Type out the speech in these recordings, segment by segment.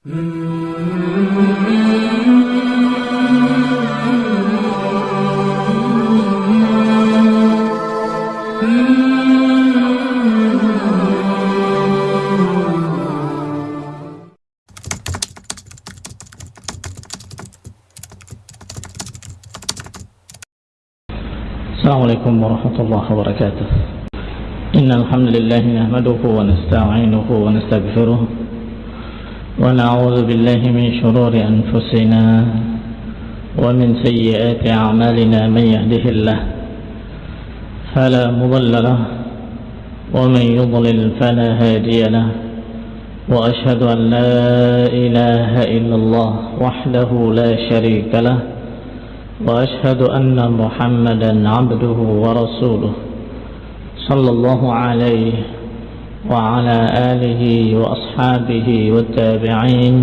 السلام عليكم ورحمة الله وبركاته. إن الحمد لله نحمده ونستعينه ونستغفره ونعوذ بالله من شرور أنفسنا ومن سيئات أعمالنا من يهده الله فلا مضل له ومن يضلل فلا هادي له وأشهد أن لا إله إلا الله وحده لا شريك له وأشهد أن محمدا عبده ورسوله صلى الله عليه وعلى آله وأصحابه والتابعين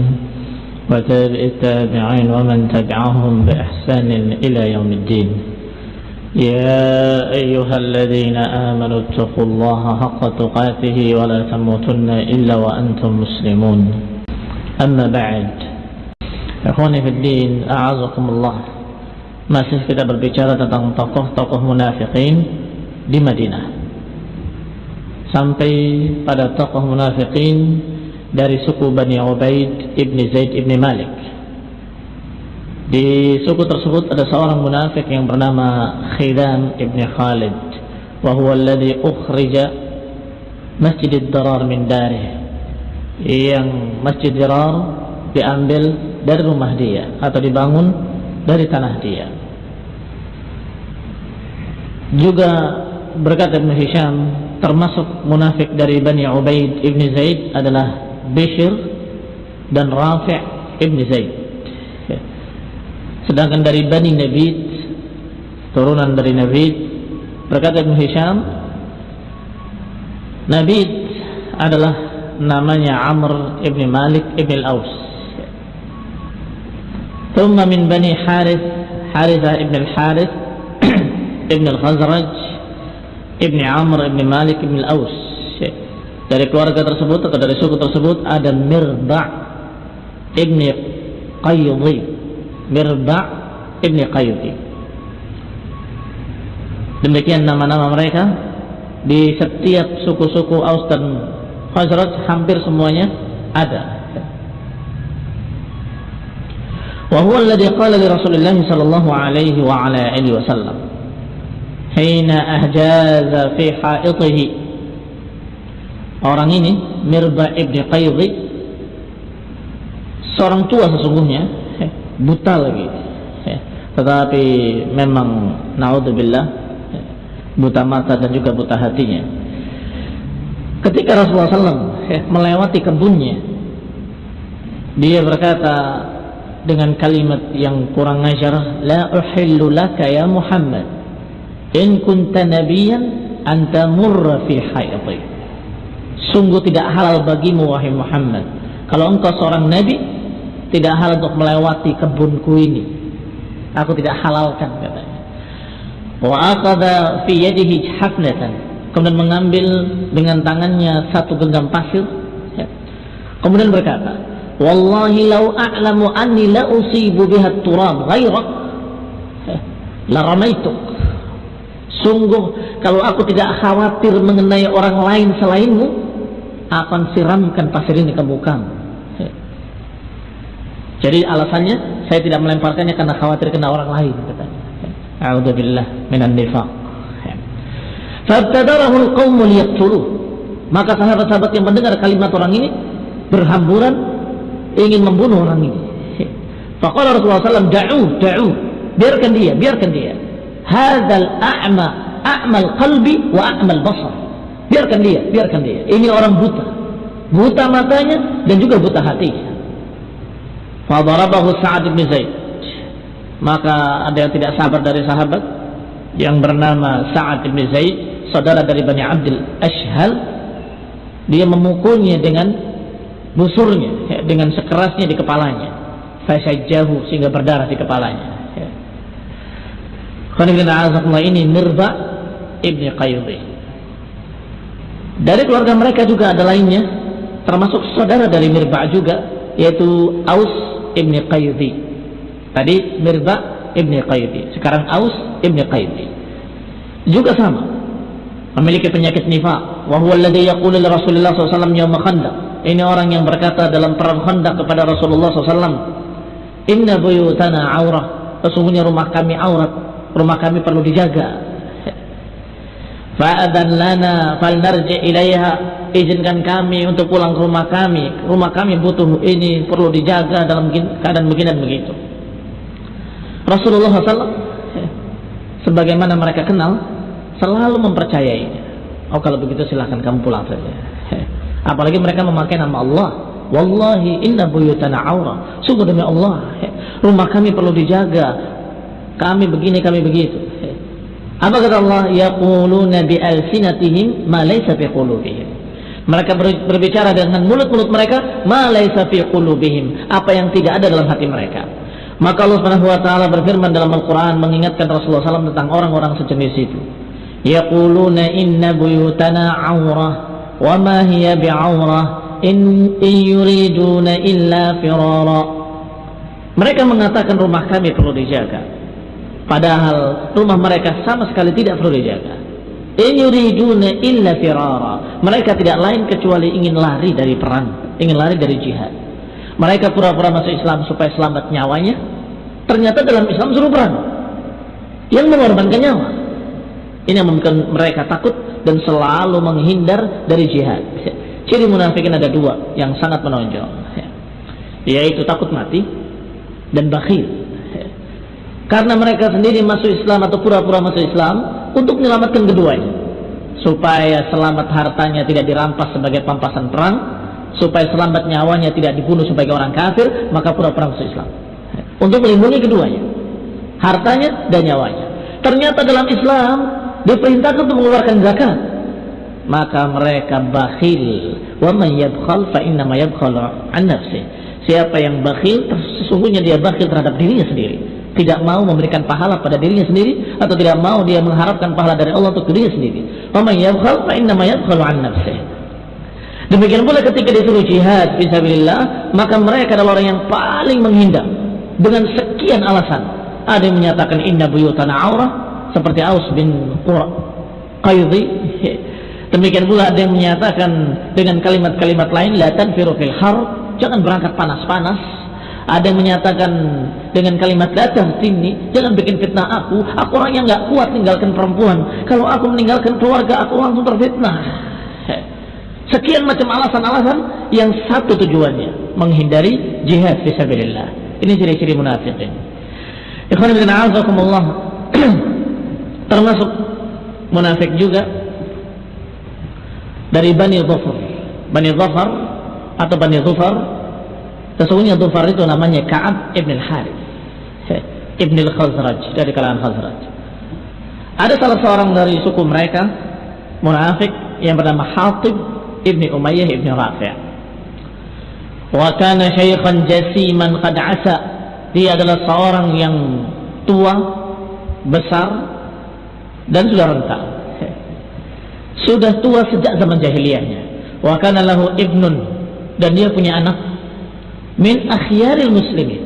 وتابع التابعين ومن تبعهم بإحسان إلى يوم الدين. يا أيها الذين آمنوا اتقوا الله حق تقاته ولا تموتن إلا وأنتم مسلمون. أما بعد إخواني في الدين أعزكم الله. Masih kita berbicara tentang tokoh-tokoh munafikin di Madinah. Sampai pada tokoh munafikin dari suku Bani Ubaid ibni Zaid ibni Malik. Di suku tersebut ada seorang munafik yang bernama Khidam ibni Khalid wa huwa alladhi ukhrija Masjid Darar min darih yang Masjid Darar diambil dari rumah dia atau dibangun dari tanah dia. Juga berkata Ibn Hisham termasuk munafik dari Bani Ubaid Ibn Zaid adalah Bishr dan Rafi' Ibn Zaid sedangkan dari Bani Nabid turunan dari Nabid berkata Ibn Hisham Nabid adalah namanya Amr Ibn Malik Ibn Al-Aus ثم من بني حارث حارثة ابن الحارث ابن الخزرج ابن Amr ibn Malik ibn Al-Aus dari keluarga tersebut atau dari suku tersebut ada Mirba ibn Qayyudi Mirba ibn Qayyudi demikian nama-nama mereka di setiap suku-suku Aus dan Khazraj hampir semuanya ada وهو الذي قال لرسول الله صلى الله عليه وعلى آله وسلم حين أهجاز في حائطه orang ini Mirba ibn Qaydhi seorang tua sesungguhnya buta lagi tetapi memang naudzubillah buta mata dan juga buta hatinya ketika Rasulullah SAW melewati kebunnya dia berkata dengan kalimat yang kurang ajar la uhillu laka ya Muhammad in kunta nabiyan an tamurra fi hayti sungguh tidak halal bagimu wahai Muhammad. Kalau engkau seorang nabi tidak halal untuk melewati kebunku ini. Aku tidak halalkan katanya. Wa aqadha fi yadihi hafnatan. Kemudian mengambil dengan tangannya satu genggam pasir kemudian berkata Wallahi lau a'lamu anni la usibu biha turab ghairak. La ramaituk. Sungguh kalau aku tidak khawatir mengenai orang lain selainmu, akan siramkan pasir ini ke mukamu. Jadi alasannya saya tidak melemparkannya karena khawatir kena orang lain katanya. A'udzubillah minan nifaq. Fabtadarahu al-qaum liyaqtuluh. Maka sahabat-sahabat yang mendengar kalimat orang ini berhamburan ingin membunuh orang ini. Faqala Rasulullah SAW, da'u, da'u. Biarkan dia, biarkan dia. Hadal a'ma, a'mal qalbi wa a'mal basar. Biarkan dia, biarkan dia. Ini orang buta. Buta matanya dan juga buta hatinya. Fadarabahu Sa'ad bin Zaid. Maka ada yang tidak sabar dari sahabat yang bernama Sa'ad bin Zaid, saudara dari Bani Abdul Ashhal. Dia memukulnya dengan busurnya ya, dengan sekerasnya di kepalanya fasajjahu sehingga berdarah di kepalanya ini Mirba ibni Qayyudi dari keluarga mereka juga ada lainnya termasuk saudara dari Mirba juga yaitu Aus ibni Qayyidi. Tadi Mirza ibni Qayyidi. Sekarang Aus ibni Qayyidi. Juga sama. Memiliki penyakit nifaq. Wa huwa alladhi SAW yawma. Ini orang yang berkata dalam perang khandaq kepada Rasulullah SAW. Inna buyutana aurah. Sesungguhnya rumah kami aurat. Rumah kami perlu dijaga. Fa'adan lana fal narji ilaiha izinkan kami untuk pulang ke rumah kami. Rumah kami butuh ini perlu dijaga dalam keadaan begini dan begitu. Rasulullah SAW sebagaimana mereka kenal selalu mempercayai oh kalau begitu silahkan kamu pulang saja. Apalagi mereka memakai nama Allah. Wallahi inna buyutana aura. Sungguh demi Allah. Rumah kami perlu dijaga kami begini kami begitu apa kata Allah yaquluna bi alsinatihim ma laysa fi qulubihim mereka berbicara dengan mulut-mulut mereka, malaysa fi qulubihim, apa yang tidak ada dalam hati mereka. Maka Allah Subhanahu wa taala berfirman dalam Al-Qur'an mengingatkan Rasulullah SAW tentang orang-orang sejenis itu. Yaquluna inna buyutana 'aurah wa ma hiya bi'aurah in, in yuriduna illa firara. Mereka mengatakan rumah kami perlu dijaga. Padahal rumah mereka sama sekali tidak perlu dijaga. In yuriduna illa firara. Mereka tidak lain kecuali ingin lari dari perang, ingin lari dari jihad. Mereka pura-pura masuk Islam supaya selamat nyawanya. Ternyata dalam Islam suruh perang. Yang mengorbankan nyawa. Ini yang membuat mereka takut dan selalu menghindar dari jihad. Ciri munafikin ada dua yang sangat menonjol. Yaitu takut mati dan bakhil. Karena mereka sendiri masuk Islam atau pura-pura masuk Islam, untuk menyelamatkan keduanya supaya selamat hartanya tidak dirampas sebagai pampasan perang supaya selamat nyawanya tidak dibunuh sebagai orang kafir maka pura-pura masuk Islam. Untuk melindungi keduanya. Hartanya dan nyawanya. Ternyata dalam Islam diperintahkan untuk mengeluarkan zakat. Maka mereka bakhil. Wa man yabkhal nafsi. Siapa yang bakhil sesungguhnya dia bakhil terhadap dirinya sendiri tidak mau memberikan pahala pada dirinya sendiri atau tidak mau dia mengharapkan pahala dari Allah untuk dirinya sendiri. Demikian pula ketika disuruh jihad fisabilillah, maka mereka adalah orang yang paling menghindar dengan sekian alasan. Ada yang menyatakan inna buyutana aurah seperti Aus bin Qaidhi. Demikian pula ada yang menyatakan dengan kalimat-kalimat lain la tanfiru fil har, jangan berangkat panas-panas ada yang menyatakan dengan kalimat datang sini, jangan bikin fitnah aku. Aku orang yang nggak kuat tinggalkan perempuan. Kalau aku meninggalkan keluarga, aku langsung terfitnah. Sekian macam alasan-alasan yang satu tujuannya menghindari jihad fisabilillah. Ini ciri-ciri munafikin. Ikhwan bin termasuk munafik juga dari Bani Dhafar. Bani Dhafar atau Bani Dhufar Sesungguhnya Dhufar itu namanya Ka'ab ibn al-Harith. Ibn al-Khazraj dari kalangan Khazraj. Ada salah seorang dari suku mereka munafik yang bernama Hatib ibn Umayyah ibn Rafi' wa kana syaikhan jasiman qad asa. Dia adalah seorang yang tua besar dan sudah renta sudah tua sejak zaman jahiliyahnya. Wa kana lahu ibnun. Dan dia punya anak min akhyaril muslimin.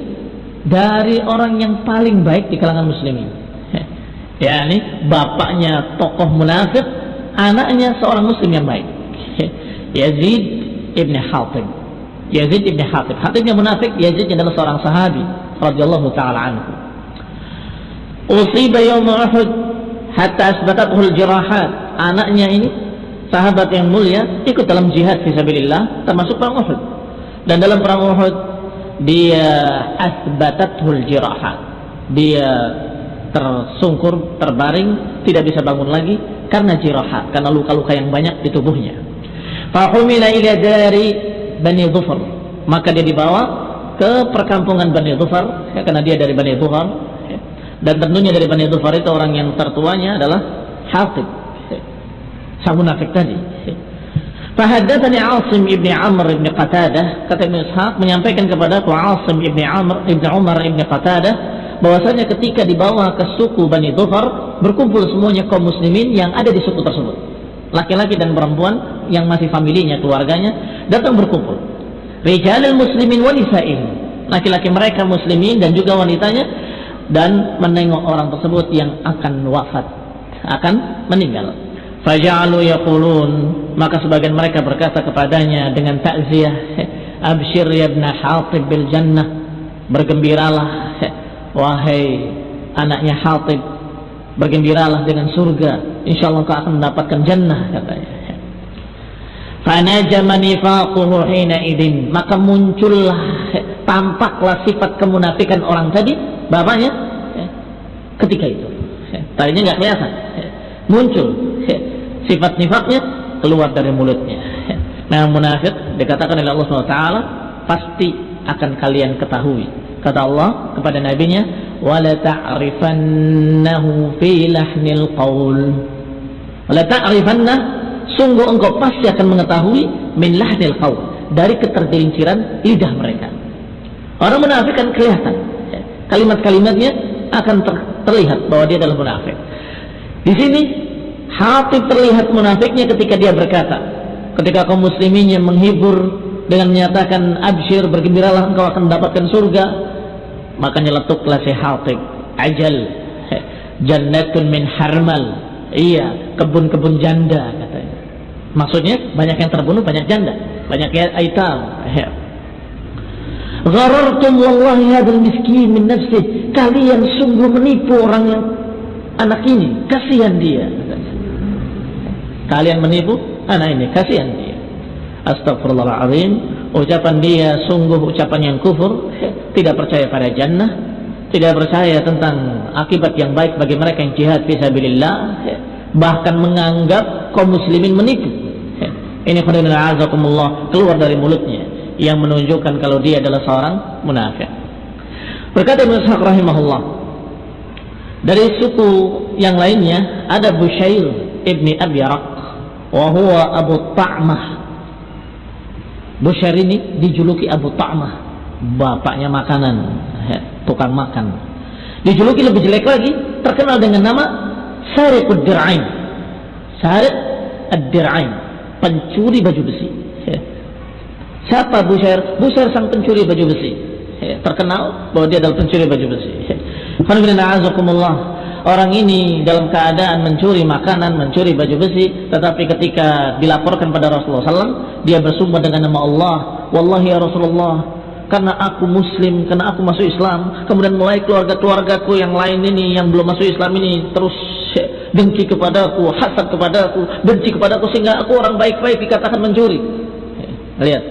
Dari orang yang paling baik di kalangan muslimin. Ya ini bapaknya tokoh munafik anaknya seorang muslim yang baik. Yazid ibn Hatib Yazid ibn Hatib Hatibnya munafik Yazid adalah seorang sahabi radhiyallahu taala anhu. Usiba yawm Uhud hatta asbatathu jirahat. Anaknya ini sahabat yang mulia ikut dalam jihad fisabilillah termasuk perang Uhud dan dalam perang Uhud dia asbatatul jirahat dia tersungkur terbaring tidak bisa bangun lagi karena jirahat karena luka-luka yang banyak di tubuhnya fahumila ila dari Bani Dhufar maka dia dibawa ke perkampungan Bani Dhufar ya, karena dia dari Bani Dhufar ya. dan tentunya dari Bani Dhufar itu orang yang tertuanya adalah Hatib ya. sang munafik tadi Fahaddatsani Asim ibn Amr ibn Qatadah. Kata Ibn Ishaq menyampaikan kepada aku Asim ibn Amr ibn Umar ibn Qatadah bahwasanya ketika dibawa ke suku Bani Dhufar berkumpul semuanya kaum muslimin yang ada di suku tersebut. Laki-laki dan perempuan yang masih familinya keluarganya datang berkumpul. Rijalul muslimin wa nisa'ihim. Laki-laki mereka muslimin dan juga wanitanya dan menengok orang tersebut yang akan wafat akan meninggal faja'alu yaqulun maka sebagian mereka berkata kepadanya dengan takziah abshir ya ibn Hatib bil jannah bergembiralah wahai anaknya Hatib bergembiralah dengan surga insyaallah kau akan mendapatkan jannah katanya Fanajama nifaquhu hina idin. Maka muncullah, tampaklah sifat kemunafikan orang tadi, bapaknya, ketika itu. Tadinya nggak kelihatan. Muncul sifat nifaknya keluar dari mulutnya. Nah munafik dikatakan oleh Allah SWT pasti akan kalian ketahui. Kata Allah kepada nabinya, "Wala ta'rifannahu fi lahnil qaul." Wala sungguh engkau pasti akan mengetahui min lahnil qaul dari ketergelinciran lidah mereka. Orang munafik kan kelihatan. Kalimat-kalimatnya akan ter terlihat bahwa dia adalah munafik. Di sini hati terlihat munafiknya ketika dia berkata, ketika kaum musliminnya menghibur dengan menyatakan absyir bergembiralah engkau akan mendapatkan surga, maka nyeletuklah si Hatib ajal jannatun min harmal iya kebun-kebun janda katanya Maksudnya banyak yang terbunuh, banyak janda, banyak yang aitam. Gharartum wallahi hadal miskin min nafsih. Kalian sungguh menipu orang yang anak ini, kasihan dia. Kalian menipu? Anak ini, kasihan dia. Astagfirullahaladzim. Ucapan dia sungguh ucapan yang kufur, tidak percaya pada jannah, tidak percaya tentang akibat yang baik bagi mereka yang jihad fisabilillah, bahkan menganggap kaum muslimin menipu. Ini khairullahi azakumullah keluar dari mulutnya. Yang menunjukkan kalau dia adalah seorang munafik. Berkata Ibnu Ishaq rahimahullah dari suku yang lainnya ada Bushair ibni Abi Raq wa huwa Abu Ta'mah. Bushair ini dijuluki Abu Ta'mah, bapaknya makanan, tukang makan. Dijuluki lebih jelek lagi, terkenal dengan nama Sariqud Dir'ain. Sariq ad-Dir'ain pencuri baju besi. Siapa Bushair? Bushair sang pencuri baju besi. Terkenal bahwa dia adalah pencuri baju besi. Ya. Orang ini dalam keadaan mencuri makanan, mencuri baju besi, tetapi ketika dilaporkan pada Rasulullah SAW, dia bersumpah dengan nama Allah, Wallahi ya Rasulullah, karena aku muslim, karena aku masuk Islam, kemudian mulai keluarga-keluargaku yang lain ini yang belum masuk Islam ini terus dengki kepadaku, hasad kepadaku, benci kepadaku sehingga aku orang baik-baik dikatakan mencuri. Lihat,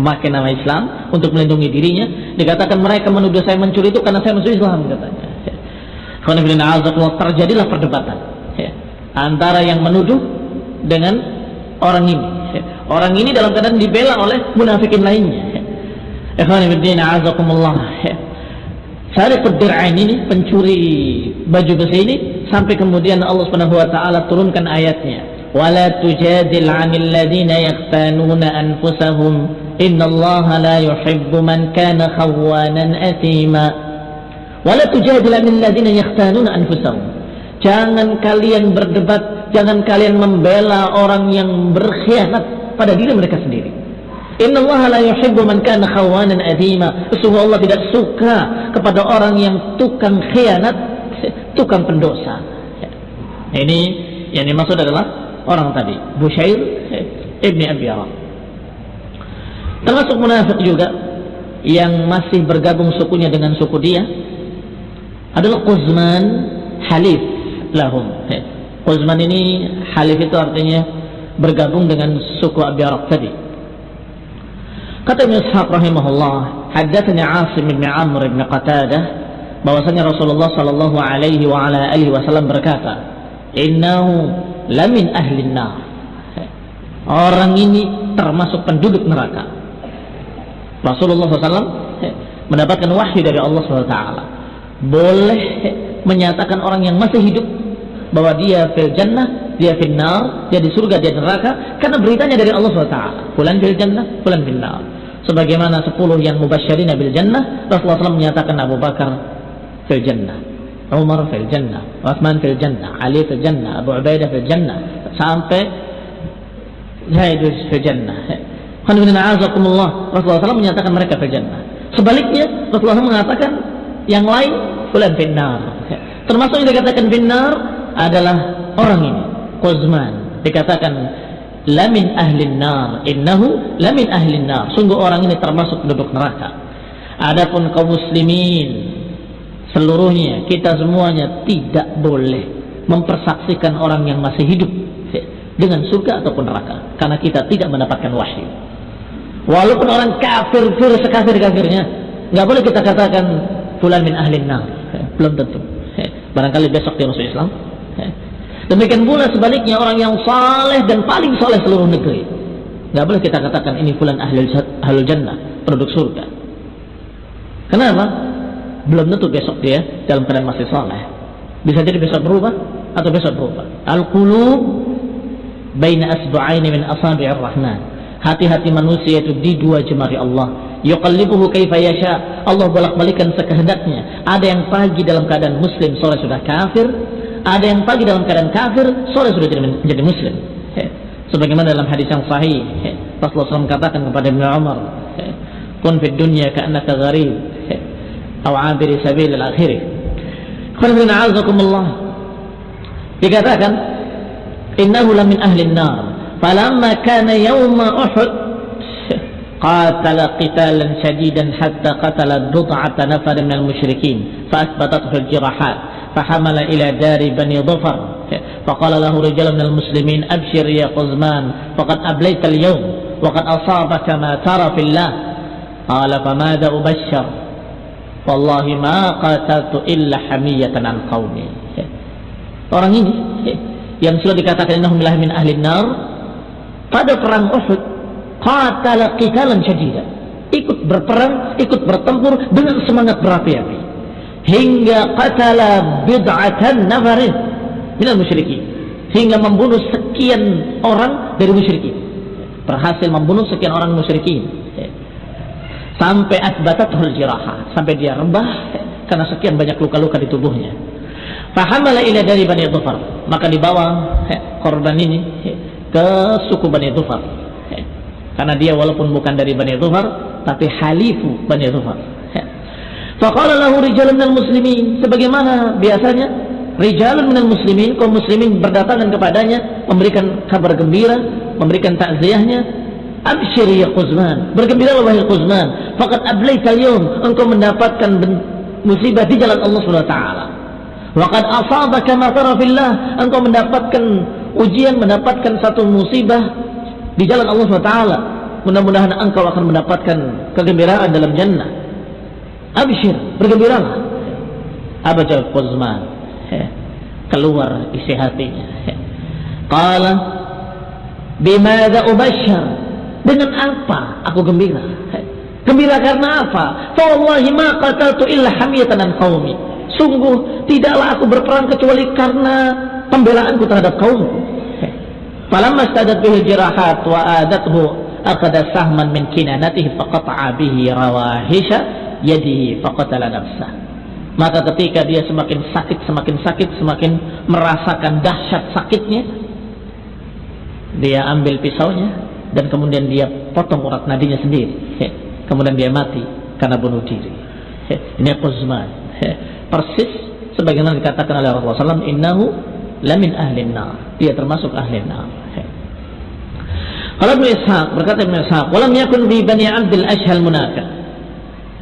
memakai nama Islam untuk melindungi dirinya, dikatakan mereka menuduh saya mencuri itu karena saya masuk Islam katanya. Terjadilah perdebatan. Antara yang menuduh dengan orang ini. Orang ini dalam keadaan dibela oleh munafikin lainnya. Ibn Azakumullah Sari Dir'ain ini pencuri baju besi ini sampai kemudian Allah Subhanahu wa taala turunkan ayatnya. Wala tujadil 'anil ladina yaqtanuna anfusahum. Innallaha la yuhibbu man kana khawanan athima wala tujadil 'anil ladina yaqtanuna anfusahum. Jangan kalian berdebat jangan kalian membela orang yang berkhianat pada diri mereka sendiri. Inna Allah la yuhibbu man kana khawanan Allah tidak suka kepada orang yang tukang khianat, tukang pendosa. Ini yang dimaksud adalah orang tadi, Bushair ibni Abi Aram. Termasuk munafik juga yang masih bergabung sukunya dengan suku dia adalah Quzman Halif lahum. Quzman ini Halif itu artinya bergabung dengan suku Abi Aram tadi. Kata Ibn Ishaq rahimahullah, haddatsani Asim bin Amr bin Qatadah bahwasanya Rasulullah sallallahu alaihi wa ala alihi wasallam berkata, "Innahu lamin ahli nar." Orang ini termasuk penduduk neraka. Rasulullah SAW mendapatkan wahyu dari Allah SWT. Boleh menyatakan orang yang masih hidup bahwa dia fil jannah, dia fil nar, dia di surga, dia di neraka karena beritanya dari Allah SWT. Fulan fil jannah, fulan fil sebagaimana sepuluh yang mubasyirin bil jannah Rasulullah SAW menyatakan Abu Bakar fil jannah Umar fil jannah Uthman fil jannah Ali fil jannah Abu Ubaidah fil jannah sampai Zaid fil jannah Rasulullah SAW menyatakan mereka berjannah. Sebaliknya Rasulullah SAW mengatakan yang lain fulan finnar. Termasuk yang dikatakan finnar adalah orang ini, Quzman. Dikatakan lamin ahlin nar innahu lamin ahlin nar sungguh orang ini termasuk penduduk neraka adapun kaum muslimin seluruhnya kita semuanya tidak boleh mempersaksikan orang yang masih hidup dengan surga ataupun neraka karena kita tidak mendapatkan wahyu walaupun orang kafir fir sekafir kafirnya nggak boleh kita katakan fulan min ahlin nar belum tentu barangkali besok dia masuk Islam Demikian pula sebaliknya orang yang saleh dan paling saleh seluruh negeri. Tidak boleh kita katakan ini fulan ahlul, jannah, produk surga. Kenapa? Belum tentu besok dia dalam keadaan masih saleh. Bisa jadi besok berubah atau besok berubah. Al-qulub baina asbu'aini min asabi'ir rahman. Hati-hati manusia itu di dua jemari Allah. Yuqallibuhu kaifa yasha. Allah bolak-balikan sekehendaknya. Ada yang pagi dalam keadaan muslim, sore sudah kafir ada yang pagi dalam keadaan kafir, sore sudah jadi menjadi muslim. Sebagaimana dalam hadis yang sahih, Rasulullah SAW katakan kepada Ibn Umar, "Kun fid dunya ka'annaka gharib, atau 'abiri sabil al-akhir." Qul a'azakumullah. Dikatakan, "Innahu la min ahli an-nar." Falamma kana yawma Uhud قاتل قتالا شديدا حتى قتل بضعة نفر من المشركين فأثبتته الجراحات فحمل إلى دار بني ظفر فقال له رجال من المسلمين أبشر يا قزمان فقد أبليت اليوم وقد أصابك ما ترى في الله قال فماذا أبشر والله ما قاتلت إلا حمية عن قومي orang ini yang sudah dikatakan innahum min ahli nar pada perang Uhud qatala qitalan syadida. Ikut berperang ikut bertempur dengan semangat berapi-api. Hingga qatala bid'atan nafarin. Minal musyrikin. Hingga membunuh sekian orang dari musyrikin. Berhasil membunuh sekian orang musyrikin. Sampai asbatatul jiraha. Sampai dia rebah karena sekian banyak luka-luka di tubuhnya. Fahamala ila dari Bani Dhufar. Maka dibawa korban ini ke suku Bani Dhufar karena dia walaupun bukan dari Bani Dhufar tapi halifu Bani Dhufar Faqala lahu rijalun minal muslimin. Sebagaimana biasanya rijalun minal muslimin, kaum muslimin berdatangan kepadanya memberikan kabar gembira, memberikan takziahnya. Abshir ya Quzman. Bergembiralah wahai Quzman. Faqad ablaita al engkau mendapatkan musibah di jalan Allah Subhanahu wa. Waqad asabaka ma tara fillah. Engkau mendapatkan ujian, mendapatkan satu musibah di jalan Allah taala. Mudah-mudahan engkau akan mendapatkan kegembiraan dalam jannah. Abishir, bergembiralah. Abajal Quzman. Keluar isi hatinya. Qala bimada ubashar. Dengan apa aku gembira? Gembira karena apa? Fawallahi ma qataltu illa hamiyatan an qaumi. Sungguh tidaklah aku berperang kecuali karena pembelaanku terhadap kaumku. Falamma stadat bihi wa adathu aqada sahman min kinanatihi faqata'a bihi rawahisha yadihi faqatala nafsah. Maka ketika dia semakin sakit, semakin sakit, semakin merasakan dahsyat sakitnya, dia ambil pisaunya dan kemudian dia potong urat nadinya sendiri. Kemudian dia mati karena bunuh diri. Ini Quzman. Persis sebagaimana dikatakan oleh Rasulullah SAW, innahu lamin ahlin nar. Dia termasuk ahlin nar. Kalau Ibn Ishaq berkata Ibn Ishaq, "Walam yakun bi Bani Abdul Ashhal munafiq."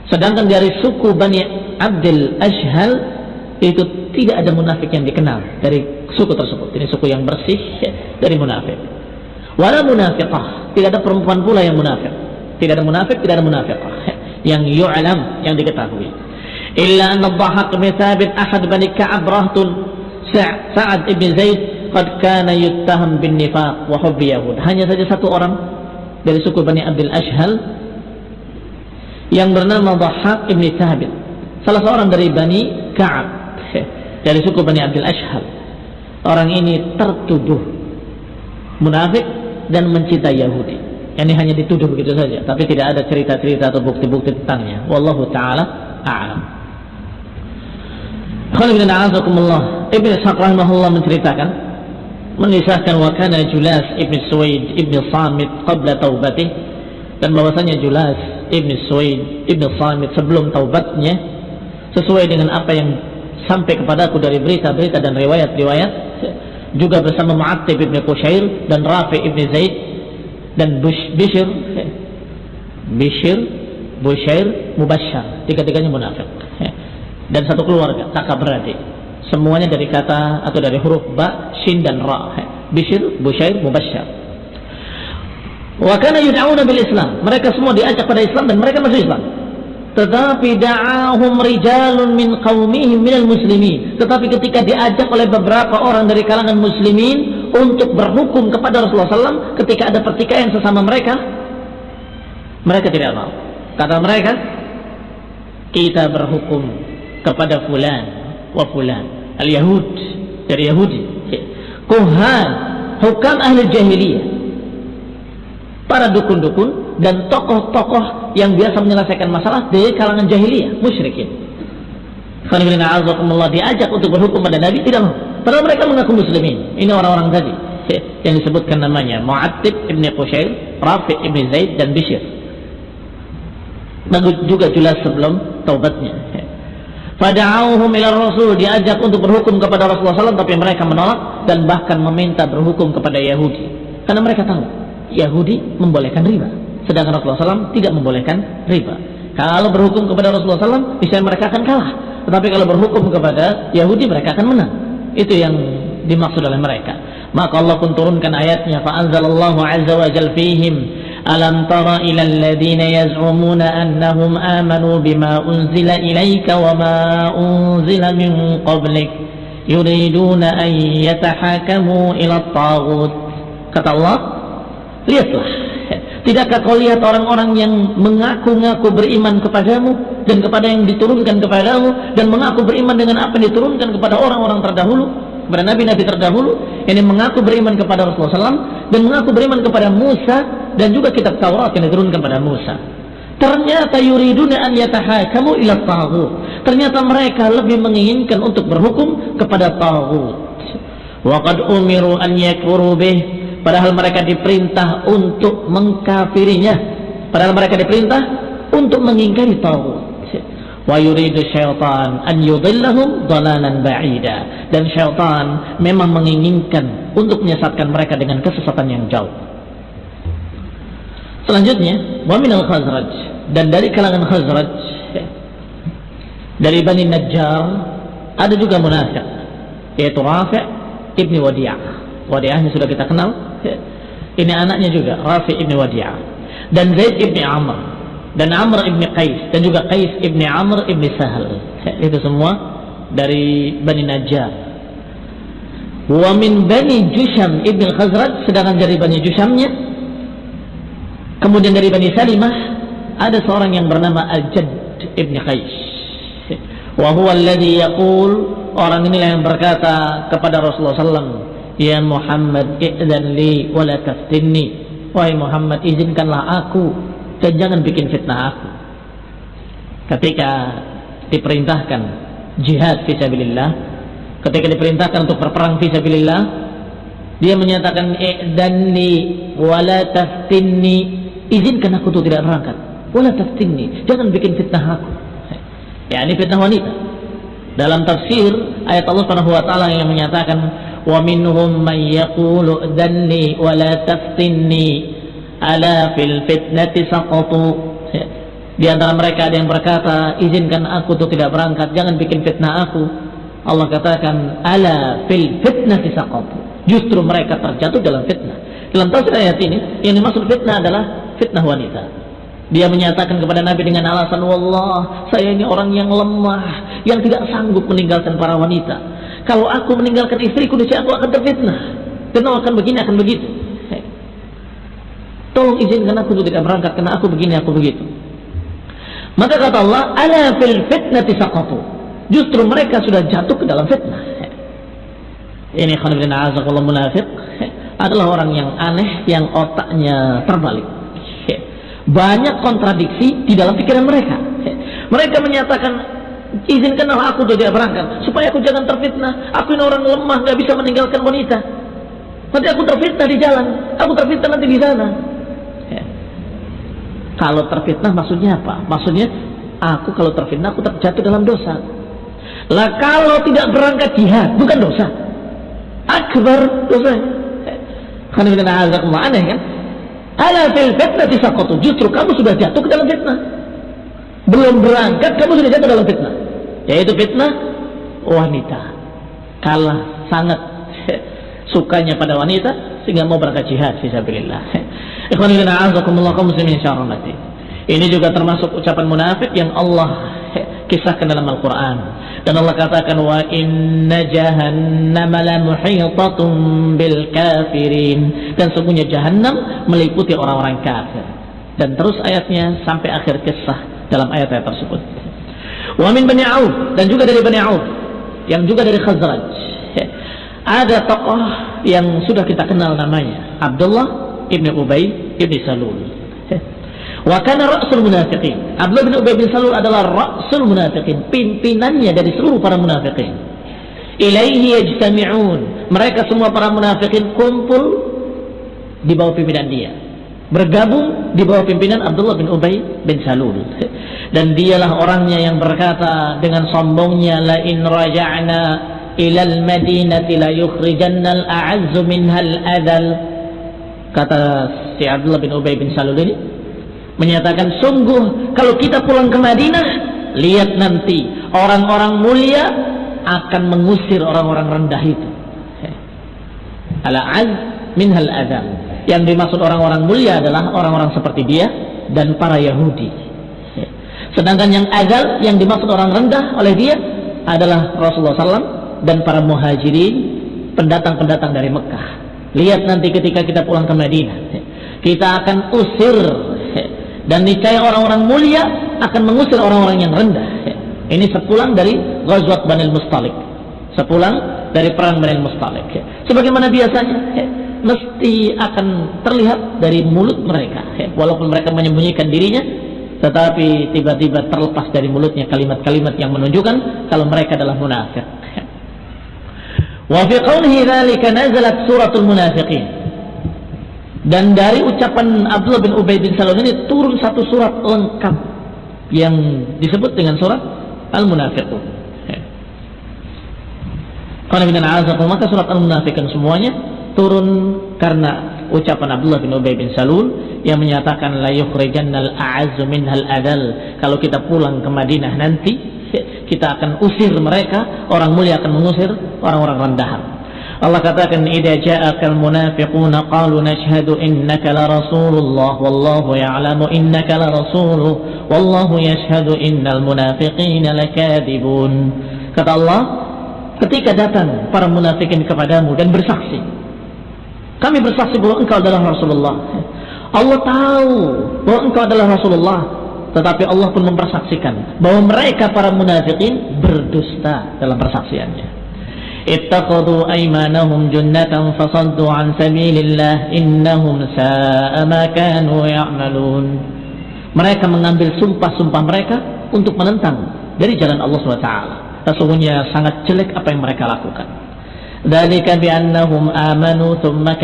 Sedangkan dari suku Bani Abdul Ashhal itu tidak ada munafik yang dikenal dari suku tersebut. Ini suku yang bersih dari munafik. Wala munafiqah, tidak ada perempuan pula yang munafik. Tidak ada munafik, tidak ada munafiqah yang yu'lam yang diketahui. Illa anna dhahaq bin Thabit ahad Bani Ka'ab rahtun Sa'ad ibn Zaid qad kana yuttaham bin nifaq wa hubbi Yahud. Hanya saja satu orang dari suku Bani Abdul Ashhal yang bernama Dhahak ibn Thabit. Salah seorang dari Bani Ka'ab dari suku Bani Abdul Ashhal. Orang ini tertuduh munafik dan mencintai Yahudi. Ini hanya dituduh begitu saja tapi tidak ada cerita-cerita atau bukti-bukti tentangnya. Wallahu taala a'lam Khalid bin Ibn Ishaq rahimahullah menceritakan menisahkan wa kana Julas Ibn Suwaid Ibn Samit qabla taubatih dan bahwasanya Julas Ibn Suwaid Ibn Samit sebelum taubatnya sesuai dengan apa yang sampai kepadaku dari berita-berita dan riwayat-riwayat juga bersama Mu'attib Ibn Qushair dan Rafi Ibn Zaid dan Bush, Bishr Bishr Bushair Mubashar tiga-tiganya munafik dan satu keluarga kakak beradik semuanya dari kata atau dari huruf ba, shin dan ra Bishr, Bushair, Mubashar Wa kana yud'auna bil Islam. Mereka semua diajak pada Islam dan mereka masuk Islam. Tetapi da'ahum rijalun min qaumihim minal muslimin. Tetapi ketika diajak oleh beberapa orang dari kalangan muslimin untuk berhukum kepada Rasulullah SAW ketika ada pertikaian sesama mereka, mereka tidak mau. Kata mereka, kita berhukum kepada fulan wa fulan. Al-Yahud dari Yahudi. Kuhan, hukam ahli jahiliyah para dukun-dukun dan tokoh-tokoh yang biasa menyelesaikan masalah dari kalangan jahiliyah, musyrikin. Diajak untuk berhukum pada Nabi tidak mau. Padahal mereka mengaku muslimin. Ini orang-orang tadi yang disebutkan namanya Mu'attib ibn Qushair, Rafi ibn Zaid dan Bishr. juga jelas sebelum taubatnya. Fada'auhum ila Rasul diajak untuk berhukum kepada Rasulullah SAW tapi mereka menolak dan bahkan meminta berhukum kepada Yahudi karena mereka tahu Yahudi membolehkan riba. Sedangkan Rasulullah SAW tidak membolehkan riba. Kalau berhukum kepada Rasulullah SAW, bisa mereka akan kalah. Tetapi kalau berhukum kepada Yahudi, mereka akan menang. Itu yang dimaksud oleh mereka. Maka Allah pun turunkan ayatnya, فَأَنْزَلَ azza wa jal fihim أَلَمْ تَرَ إِلَى الَّذِينَ يَزْعُمُونَ أَنَّهُمْ آمَنُوا بِمَا أُنْزِلَ إِلَيْكَ وَمَا أُنْزِلَ مِنْ قَبْلِكَ يُرِيدُونَ أَنْ يَتَحَاكَمُوا إِلَى الطَّاغُوتِ Kata Allah, Lihatlah. Tidakkah kau lihat orang-orang yang mengaku-ngaku beriman kepadamu dan kepada yang diturunkan kepadamu dan mengaku beriman dengan apa yang diturunkan kepada orang-orang terdahulu kepada nabi-nabi terdahulu yang mengaku beriman kepada Rasulullah SAW dan mengaku beriman kepada Musa dan juga kitab Taurat yang diturunkan kepada Musa. Ternyata yuriduna an yatahakamu ila taghut. Ternyata mereka lebih menginginkan untuk berhukum kepada taghut. Wa qad umiru an yakfuru bih padahal mereka diperintah untuk mengkafirinya padahal mereka diperintah untuk mengingkari tauhid wa yuridu syaitan an yudillahum dhalalan ba'ida. Dan syaitan memang menginginkan untuk menyesatkan mereka dengan kesesatan yang jauh. Selanjutnya wa minal khazraj. Dan dari kalangan khazraj dari Bani Najjar ada juga munafik yaitu Rafi' ibni Wadi'ah. Wadi'ahnya sudah kita kenal. Ini anaknya juga Rafi ibn Wadi'ah. Dan Zaid ibn Amr dan Amr ibn Qais dan juga Qais ibn Amr ibn Sahal itu semua dari Bani Najjar. Wa min Bani Jusham ibn Khazraj sedangkan dari Bani Jushamnya kemudian dari Bani Salimah ada seorang yang bernama Al-Jadd ibn Qais. Wa huwa alladhi yaqul orang inilah yang berkata kepada Rasulullah sallallahu Ya Muhammad i'dan li Wahai Muhammad izinkanlah aku dan jangan bikin fitnah aku. Ketika diperintahkan jihad fisabilillah ketika diperintahkan untuk berperang fisabilillah dia menyatakan i'danni wala taftinni. Izinkan aku untuk tidak berangkat. Wala taftinni. Jangan bikin fitnah aku. Ya ini fitnah wanita. Dalam tafsir ayat Allah Subhanahu wa taala yang menyatakan wa minhum may yaqulu danni wala taftinni ala fil fitnati saqatu. Ya. Di antara mereka ada yang berkata izinkan aku tuh tidak berangkat jangan bikin fitnah aku. Allah katakan ala fil fitnati saqatu. Justru mereka terjatuh dalam fitnah. Dalam tafsir ayat ini yang dimaksud fitnah adalah fitnah wanita. Dia menyatakan kepada Nabi dengan alasan Wallah, saya ini orang yang lemah Yang tidak sanggup meninggalkan para wanita. Kalau aku meninggalkan istriku, niscaya aku akan terfitnah. Dan akan begini, akan begitu. Tolong izinkan aku untuk tidak berangkat karena aku begini, aku begitu. Maka kata Allah, ala fil fitnati saqatu. Justru mereka sudah jatuh ke dalam fitnah. Ini khanibin azakullah munafik adalah orang yang aneh yang otaknya terbalik. Banyak kontradiksi di dalam pikiran mereka. Mereka menyatakan izinkanlah aku untuk tidak berangkat supaya aku jangan terfitnah aku ini orang lemah nggak bisa meninggalkan wanita nanti aku terfitnah di jalan aku terfitnah nanti di sana. Kalau terfitnah maksudnya apa? Maksudnya aku kalau terfitnah aku terjatuh dalam dosa. Lah kalau tidak berangkat jihad bukan dosa. Akbar dosa. Karena aneh kan? Ala fil fitnah disaqatu. Justru kamu sudah jatuh ke dalam fitnah. Belum berangkat kamu sudah jatuh dalam fitnah. Yaitu fitnah wanita. Kalah sangat sukanya pada wanita sehingga mau berangkat jihad fisabilillah. Ikhwan fillah azakumullah muslimin syarahmati. Ini juga termasuk ucapan munafik yang Allah kisahkan dalam Al-Qur'an. Dan Allah katakan wa inna jahannama la muhitatun bil kafirin. Dan sungguhnya jahannam meliputi orang-orang kafir. Dan terus ayatnya sampai akhir kisah dalam ayat-ayat tersebut. Wa min Bani Auf dan juga dari Bani Auf yang juga dari Khazraj ada tokoh yang sudah kita kenal namanya Abdullah ibn Ubay ibn Salul. Wa kana ra'sul munafiqin. Abdullah bin Ubay bin Salul adalah ra'sul munafiqin pimpinannya dari seluruh para munafiqin. Ilaihi yajtami'un. Mereka semua para munafiqin kumpul di bawah pimpinan dia. Bergabung di bawah pimpinan Abdullah bin Ubay bin Salul. Dan dialah orangnya yang berkata dengan sombongnya la in raja'na ilal madinati la yukhrijanna al-a'azzu minha al-adal kata si Abdullah bin Ubay bin Salul ini menyatakan sungguh kalau kita pulang ke Madinah lihat nanti orang-orang mulia akan mengusir orang-orang rendah itu. Al-a'az minha al-adal yang dimaksud orang-orang mulia adalah orang-orang seperti dia dan para Yahudi. Sedangkan yang adal yang dimaksud orang rendah oleh dia adalah Rasulullah SAW dan para muhajirin pendatang-pendatang dari Mekah. Lihat nanti ketika kita pulang ke Madinah. Kita akan usir dan niscaya orang-orang mulia akan mengusir orang-orang yang rendah. Ini sepulang dari Ghazwat Banil Mustalik. Sepulang dari perang Banil Mustalik. Sebagaimana biasanya mesti akan terlihat dari mulut mereka. Walaupun mereka menyembunyikan dirinya tetapi tiba-tiba terlepas dari mulutnya kalimat-kalimat yang menunjukkan kalau mereka adalah munafik Wa qawlihi dzalika nazalat suratul munafiqin. Dan dari ucapan Abdullah bin Ubay bin Salul ini turun satu surat lengkap yang disebut dengan surat Al-Munafiqun. Maka surat Al-Munafiqun semuanya turun karena ucapan Abdullah bin Ubay bin Salul yang menyatakan la yukhrijannal a'azzu minhal adal. Kalau kita pulang ke Madinah nanti kita akan usir mereka orang mulia akan mengusir orang-orang rendahan. Allah katakan idza ja'akal munafiquna qalu nashhadu innaka la rasulullah wallahu ya'lamu innaka la rasuluh wallahu yashhadu innal munafiqina lakadibun. Kata Allah ketika datang para munafikin kepadamu dan bersaksi kami bersaksi bahwa engkau adalah Rasulullah. Allah tahu bahwa engkau adalah Rasulullah tetapi Allah pun mempersaksikan bahwa mereka para munafikin berdusta dalam persaksiannya. Ittaqadu aymanahum junnatan fasaddu an sabilillah innahum sa'a ma kanu ya'malun. Mereka mengambil sumpah-sumpah mereka untuk menentang dari jalan Allah SWT. Sesungguhnya sangat jelek apa yang mereka lakukan. Dzalika bi annahum amanu thumma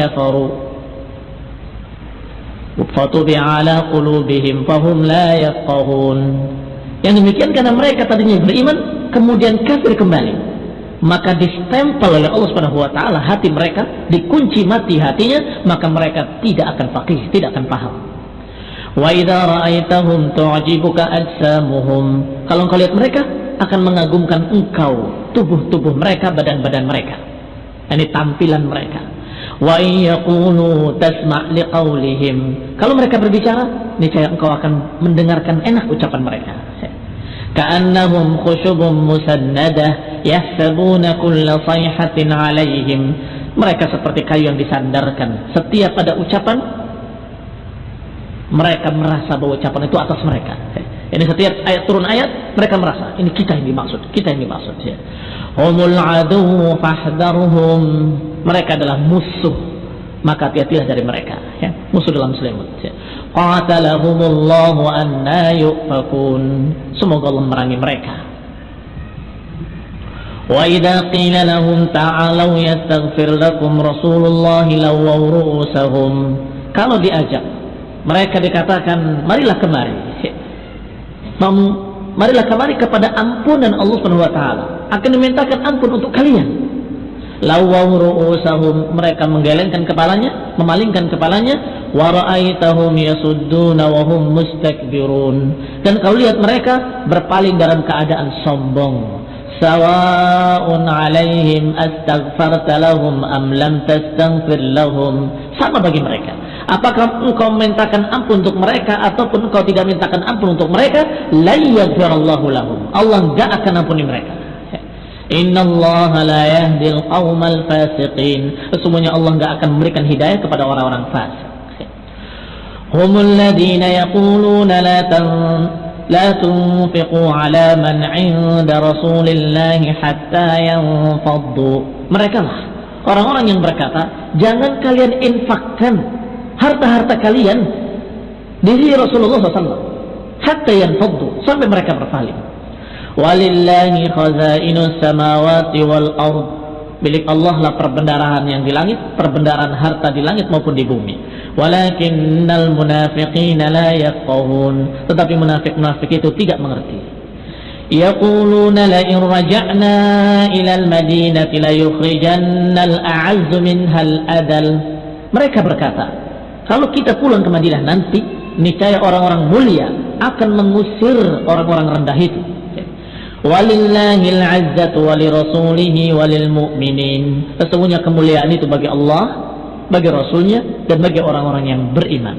yang demikian karena mereka tadinya beriman kemudian kafir kembali. Maka distempel oleh Allah Subhanahu wa taala hati mereka dikunci mati hatinya maka mereka tidak akan faqih tidak akan paham. Wa idza ra'aitahum tu'jibuka ajsamuhum. Kalau engkau lihat mereka akan mengagumkan engkau tubuh-tubuh mereka badan-badan mereka. Ini tampilan mereka wa yaqulu tasma' liqaulihim kalau mereka berbicara niscaya engkau akan mendengarkan enak ucapan mereka. Ka'annahum khusyubun musannadah yahsabuna kulla sayhatin 'alaihim. Mereka seperti kayu yang disandarkan. Setiap ada ucapan mereka merasa bahwa ucapan itu atas mereka. Ini setiap ayat turun ayat mereka merasa ini kita yang dimaksud kita yang dimaksud. Humul adu fahdharhum mereka adalah musuh maka hati-hatilah dari mereka ya. Musuh dalam selimut ya. Qatalahumullahu anna yufakun. Semoga Allah merangi mereka. Wa idza qila lahum ta'alu yastaghfir lakum rasulullah lawaw ru'usahum. Kalau diajak mereka dikatakan marilah kemari. Marilah kemari kepada ampunan Allah taala. Akan dimintakan ampun untuk kalian lawaw ru'usahum. Mereka menggelengkan kepalanya memalingkan kepalanya. Wa ra'aitahum yasudduna wa hum mustakbirun. Dan kau lihat mereka berpaling dalam keadaan sombong. Sawa'un 'alaihim astaghfarta lahum am lam tastaghfir lahum. Sama bagi mereka. Apakah engkau memintakan ampun untuk mereka ataupun engkau tidak mintakan ampun untuk mereka? La yaghfirallahu lahum. Allah enggak akan ampuni mereka Allah la yahdil. Sesungguhnya Allah enggak akan memberikan hidayah kepada orang-orang fasik. Humul yaquluna la tan ala man 'inda Rasulillah hatta yanfaddu. Mereka lah orang-orang yang berkata, jangan kalian infakkan harta-harta kalian di Rasulullah SAW hatta yanfaddu sampai mereka berpaling walillahi khazainus samawati wal ard. Milik Allah lah perbendaharaan yang di langit perbendaharaan harta di langit maupun di bumi. Walakinnal munafiqina la yafqahun. Tetapi munafik-munafik itu tidak mengerti. Yaquluna la in raja'na ila al-madinati la yukhrijanna al-a'azzu al-adal mereka berkata kalau kita pulang ke Madinah nanti niscaya orang-orang mulia akan mengusir orang-orang rendah itu Walillahil azzatu walirasulihi walil mu'minin. Sesungguhnya kemuliaan itu bagi Allah, bagi Rasulnya, dan bagi orang-orang yang beriman.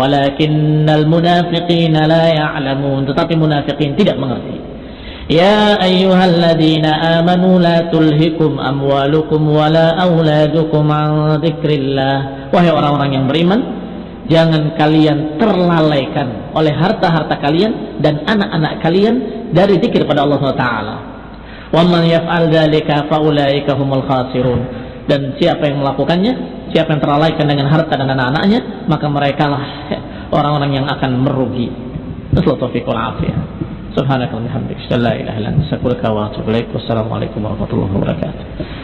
Walakinnal munafiqina la ya'lamun. Tetapi munafiqin tidak mengerti. Ya ayyuhalladzina amanu la tulhikum amwalukum wala auladukum an dzikrillah. Wahai orang-orang yang beriman, jangan kalian terlalaikan oleh harta-harta kalian dan anak-anak kalian dari zikir pada Allah Taala. Wa man yaf'al dzalika faulaika khasirun. Dan siapa yang melakukannya, siapa yang terlalaikan dengan harta dan anak-anaknya, maka mereka lah orang-orang yang akan merugi. Wassalamualaikum warahmatullahi wabarakatuh.